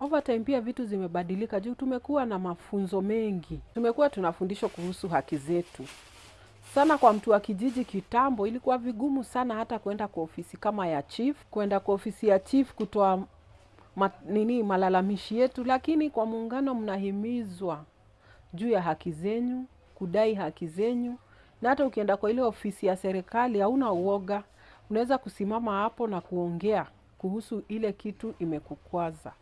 Overtime pia vitu zimebadilika juu tumekuwa na mafunzo mengi, tumekuwa tunafundishwa kuhusu haki zetu sana. Kwa mtu wa kijiji kitambo, ilikuwa vigumu sana hata kwenda kwa ofisi kama ya chief, kwenda kwa ofisi ya chief kutoa ma, nini malalamishi yetu, lakini kwa muungano mnahimizwa juu ya haki zenyu, kudai haki zenyu, na hata ukienda kwa ile ofisi ya serikali hauna uoga, unaweza kusimama hapo na kuongea kuhusu ile kitu imekukwaza.